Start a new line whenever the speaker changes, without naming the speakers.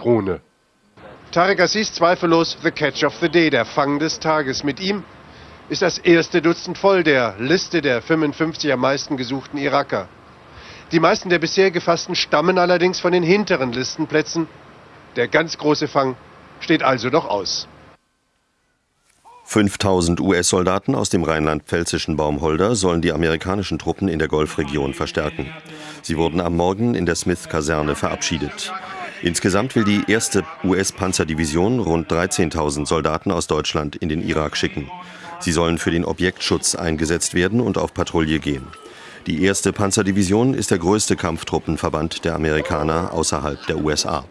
Patrone. Tarek Assis zweifellos The Catch of the Day, der Fang des Tages. Mit ihm ist das erste Dutzend voll der Liste der 55 am meisten gesuchten Iraker. Die meisten der bisher gefassten stammen allerdings von den hinteren Listenplätzen. Der ganz große Fang steht also noch aus.
5000 US-Soldaten aus dem rheinland-pfälzischen Baumholder sollen die amerikanischen Truppen in der Golfregion verstärken. Sie wurden am Morgen in der Smith-Kaserne verabschiedet. Insgesamt will die erste US-Panzerdivision rund 13.000 Soldaten aus Deutschland in den Irak schicken. Sie sollen für den Objektschutz eingesetzt werden und auf Patrouille gehen. Die erste Panzerdivision ist der größte Kampftruppenverband der Amerikaner außerhalb der USA.